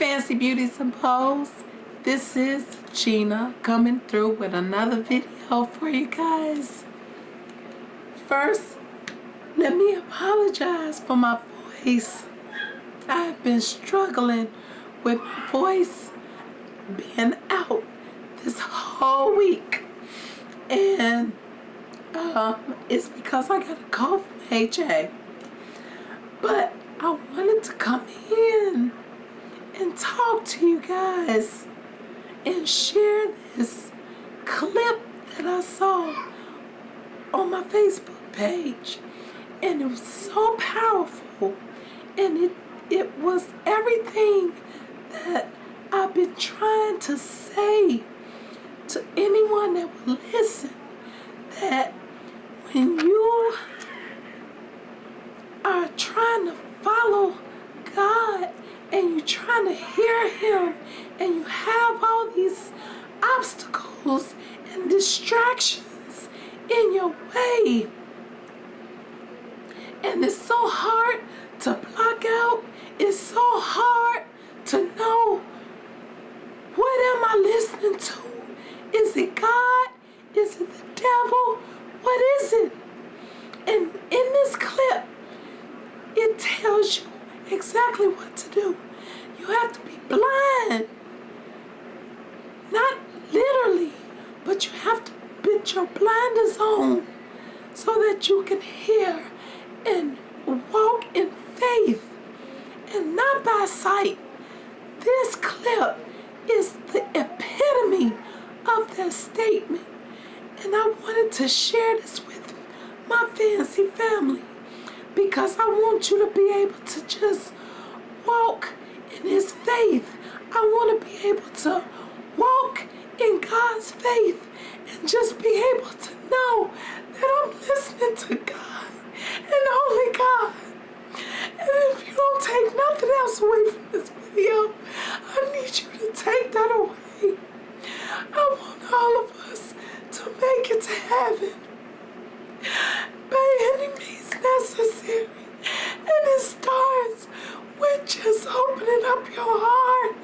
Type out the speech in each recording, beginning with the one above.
Fancy Beauty and Pose. This is Gina coming through with another video for you guys. First, let me apologize for my voice. I've been struggling with my voice being out this whole week. And um, it's because I got a call from HA. But I wanted to come in and talk to you guys and share this clip that I saw on my Facebook page. And it was so powerful. And it, it was everything that I've been trying to say to anyone that will listen. That when you are trying to follow God and you're trying to hear him and you have all these obstacles and distractions in your way. And it's so hard to block out. It's so hard to know what am I listening to? Is it God? Is it the devil? What is it and in this clip it tells you exactly what to do. You have to be blind. Not literally, but you have to put your blinders on so that you can hear and walk in faith and not by sight. This clip is the epitome of that statement. And I wanted to share this with my fancy family because I want you to be able to just his faith. I want to be able to walk in God's faith and just be able to know that I'm listening to God and only God. And if you don't take nothing else away from this video, I need you to take that away. I want all of us to make it to heaven by any means necessary. And it starts with just opening up your heart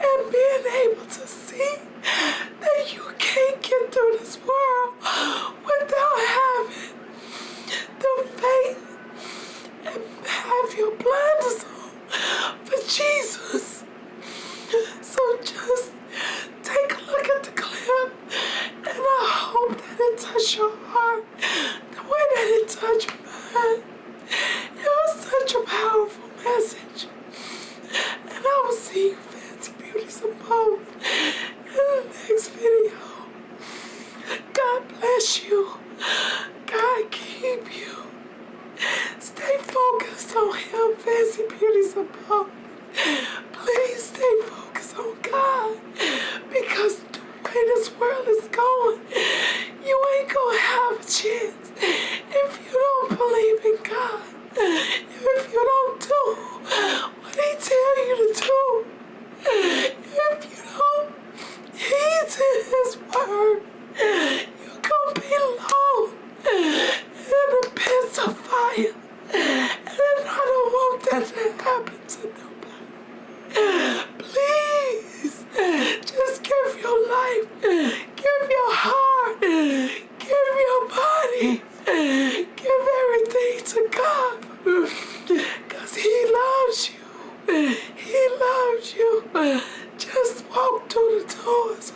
and being able to see that you can't get through this world without having the faith and have your blinders on for Jesus. So just take a look at the clip and I hope that it touched your heart the way that it touched mine. It was such a powerful message. And I will see you fancy beauties and both in the next video. God bless you. God keep you. Stay focused on him, fancy beauties and both. Please stay focused on God because the way this world is going, you ain't gonna have a chance if you don't believe in God. If you don't do what he tell you to do. If you don't heed to his word, you're gonna be alone in the pits of fire. And I don't want that to happen to nobody. Please, just give your life, give your heart, give your body, give everything to God. Because He loves you. He loves you. Just walk through the doors.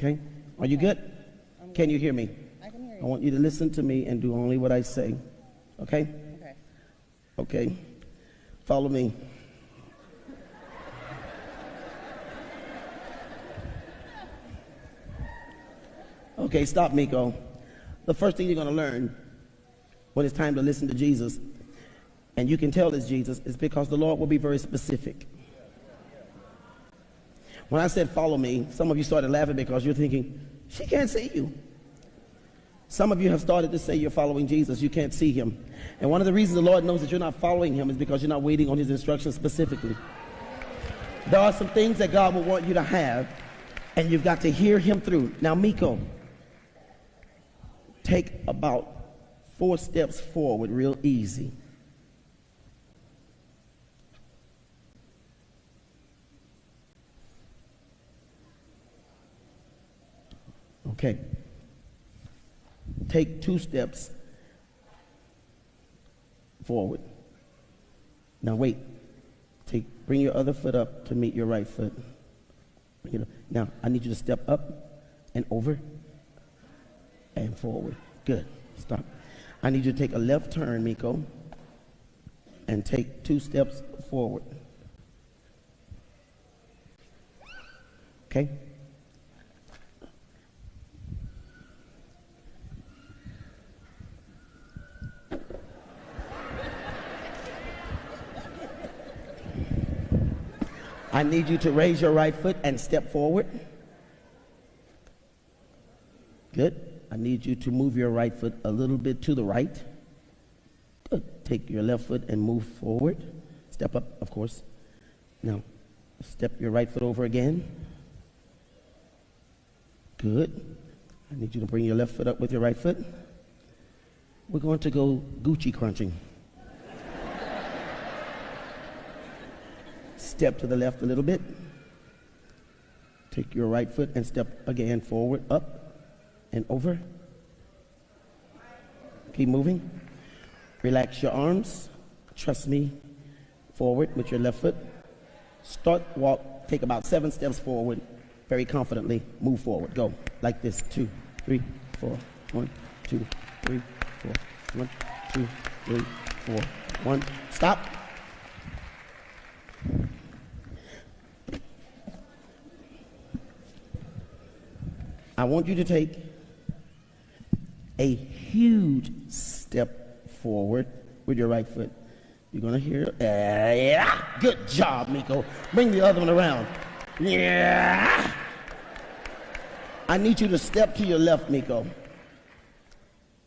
Okay? Are you good? Can you hear me? I can hear you. I want you to listen to me and do only what I say. Okay? Okay. Okay. Follow me. Okay, stop, Miko. The first thing you're going to learn when it's time to listen to Jesus, and you can tell it's Jesus, is because the Lord will be very specific. When I said follow me, some of you started laughing because you're thinking, she can't see you. Some of you have started to say you're following Jesus. You can't see him. And one of the reasons the Lord knows that you're not following him is because you're not waiting on his instructions specifically. There are some things that God will want you to have, and you've got to hear him through. Now, Miko, take about four steps forward real easy. Okay. Take two steps forward. Now wait. Take bring your other foot up to meet your right foot. You know. Now I need you to step up and over and forward. Good. Stop. I need you to take a left turn, Miko, and take two steps forward. Okay? I need you to raise your right foot and step forward. Good. I need you to move your right foot a little bit to the right. Good. Take your left foot and move forward. Step up, of course. Now, step your right foot over again. Good. I need you to bring your left foot up with your right foot. We're going to go Gucci crunching. Step to the left a little bit. Take your right foot and step again forward, up and over. Keep moving. Relax your arms. Trust me. Forward with your left foot. Start walk. Take about seven steps forward. Very confidently. Move forward. Go. Like this. Two, three, four. One, two, three, four. One, two, three, four. One. Stop. I want you to take a huge step forward with your right foot. You're going to hear, yeah, good job, Miko. Bring the other one around. Yeah. I need you to step to your left, Miko.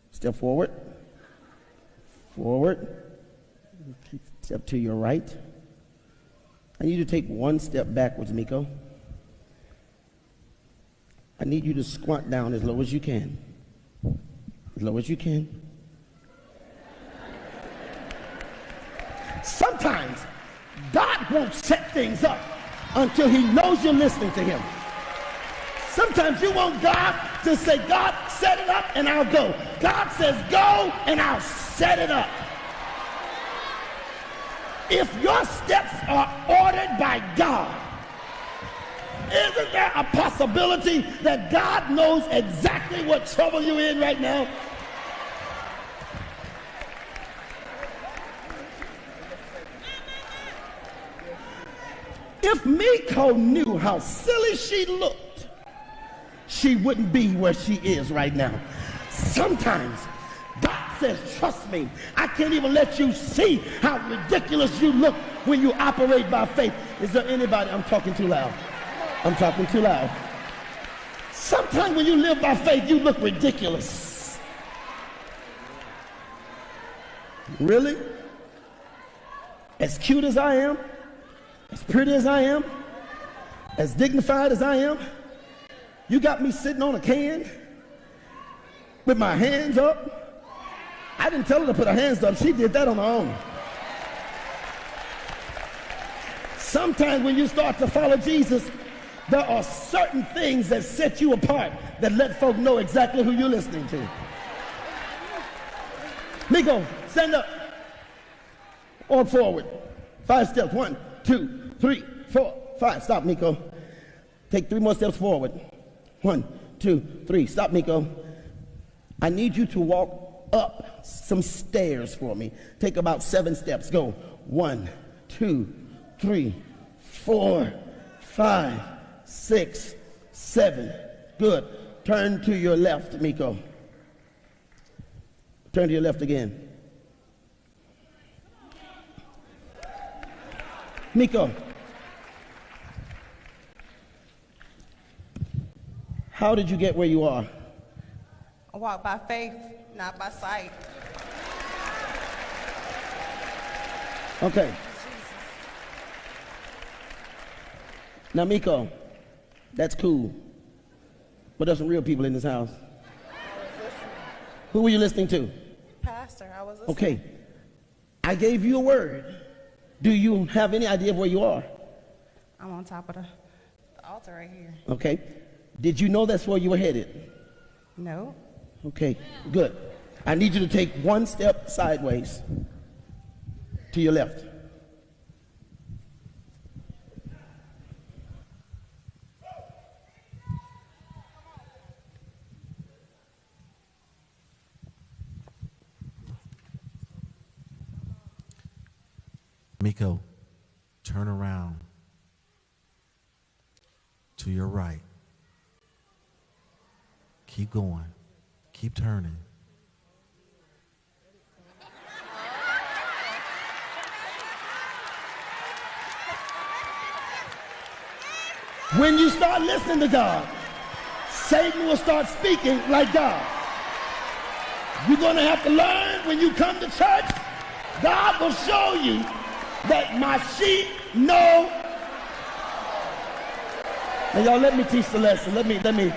Step forward. Forward. Step to your right. I need you to take one step backwards, Miko. I need you to squat down as low as you can. As low as you can. Sometimes God won't set things up until he knows you're listening to him. Sometimes you want God to say, God, set it up and I'll go. God says, go and I'll set it up. If your steps are ordered by God, isn't there a possibility that God knows exactly what trouble you're in right now? If Miko knew how silly she looked, she wouldn't be where she is right now. Sometimes God says, trust me, I can't even let you see how ridiculous you look when you operate by faith. Is there anybody, I'm talking too loud. I'm talking too loud. Sometimes when you live by faith, you look ridiculous. Really? As cute as I am, as pretty as I am, as dignified as I am, you got me sitting on a can with my hands up. I didn't tell her to put her hands up. She did that on her own. Sometimes when you start to follow Jesus, there are certain things that set you apart that let folk know exactly who you're listening to. Miko, stand up. Or forward. Five steps. One, two, three, four, five. Stop, Miko. Take three more steps forward. One, two, three. Stop, Miko. I need you to walk up some stairs for me. Take about seven steps. Go. One, two, three, four, five, six, seven. Good. turn to your left, Miko. Turn to your left again. Miko. How did you get where you are? I walk by faith, not by sight. Okay. Now, Miko, that's cool. But there's some real people in this house. Who were you listening to? Pastor, I was listening. Okay. I gave you a word. Do you have any idea of where you are? I'm on top of the, the altar right here. Okay. Did you know that's where you were headed? No. Okay, good. I need you to take one step sideways to your left. Miko, turn around to your right. Keep going. Keep turning. When you start listening to God, Satan will start speaking like God. You're going to have to learn when you come to church, God will show you that my sheep know. Now, y'all, let me teach the lesson. Let me, let me.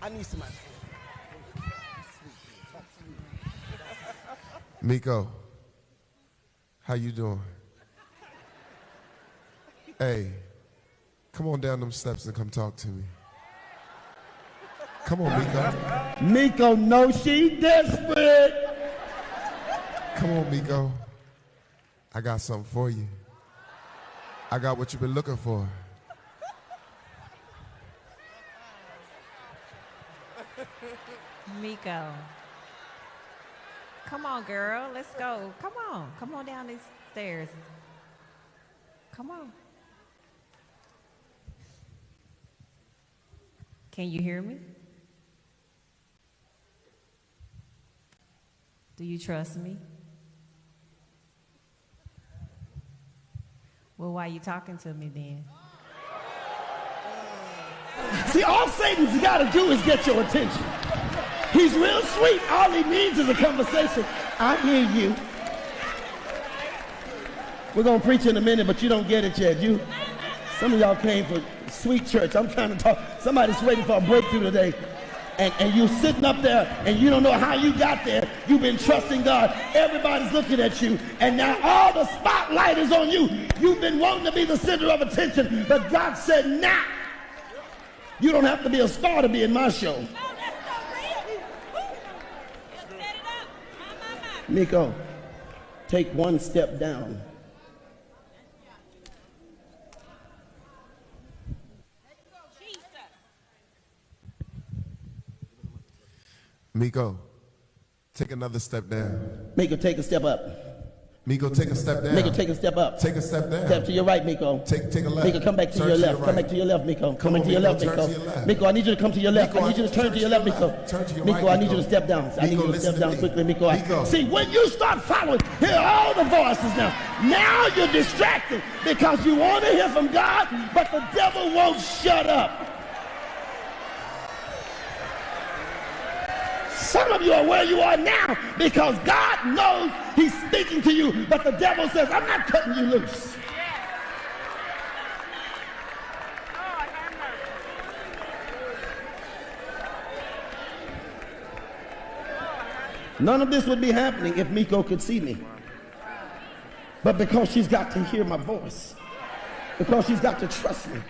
I need somebody. Miko, how you doing? Hey, come on down them steps and come talk to me. Come on, Miko. Miko knows she desperate. Come on, Miko. I got something for you. I got what you've been looking for. Miko. Come on, girl. Let's go. Come on. Come on down these stairs. Come on. Can you hear me? Do you trust me? Well, why are you talking to me then? See, all Satan's got to do is get your attention. He's real sweet. All he needs is a conversation. I hear you. We're going to preach in a minute, but you don't get it yet. You, some of y'all came for sweet church. I'm trying to talk. Somebody's waiting for a breakthrough today. And, and you sitting up there and you don't know how you got there. You've been trusting God. Everybody's looking at you. And now all the spotlight is on you. You've been wanting to be the center of attention. But God said, nah. You don't have to be a star to be in my show. Miko, take one step down. Miko, take another step down. Miko, take a step up. Miko, take a step down. Miko, take a step up. Take a step down. Step to your right, Miko. Take, take a left. Miko, come back to Turn your to left. your Come right. back to your left, Miko. Come Come on, to your left, Miko. to your left. Miko, I need you to come to your left. Miko, I need you to turn to your left, Miko. Turn to your Miko, right, I need you to step down. I need Miko, you to step to down quickly, Miko. Miko. See, when you start following, hear all the voices now. Now you're distracted because you want to hear from God, but the devil won't shut up. Some of you are where you are now because God knows He's speaking to you, but the devil says, I'm not cutting you loose. None of this would be happening if Miko could see me. But because she's got to hear my voice, because she's got to trust me,